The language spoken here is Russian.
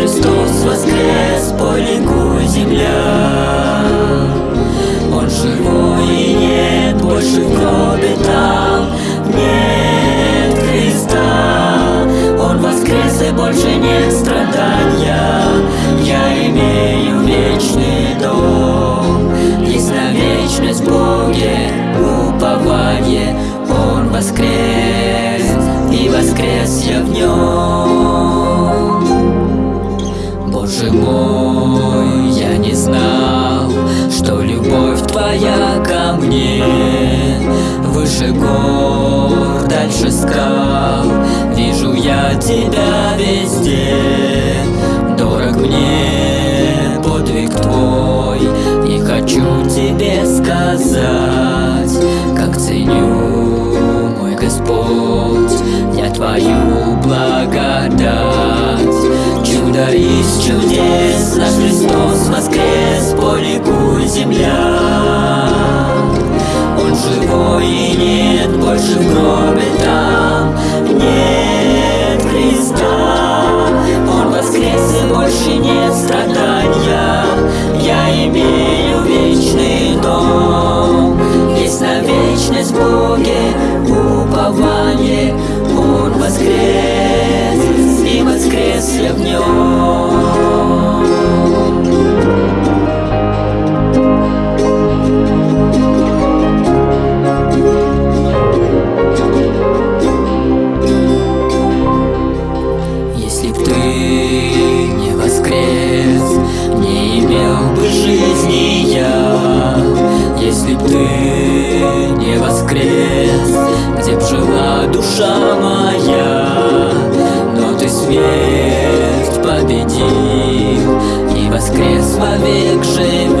Христос воскрес Поликуй земля. Он живой и нет Больше в гробе там. Нет Христа Он воскрес и больше нет страдания. Я имею вечный дом. Есть на вечность Боге Упование. Он воскрес мне Выше гор, дальше скал, вижу я тебя везде. Дорог мне подвиг твой, и хочу тебе сказать Как ценю, мой Господь, я твою благодать. Чудо из чудес, наш Христос воскрес, поликуй земля Боге упование, Он воскрес и воскрес я в нем. Душа моя Но ты смерть победил. И воскрес вовек живешь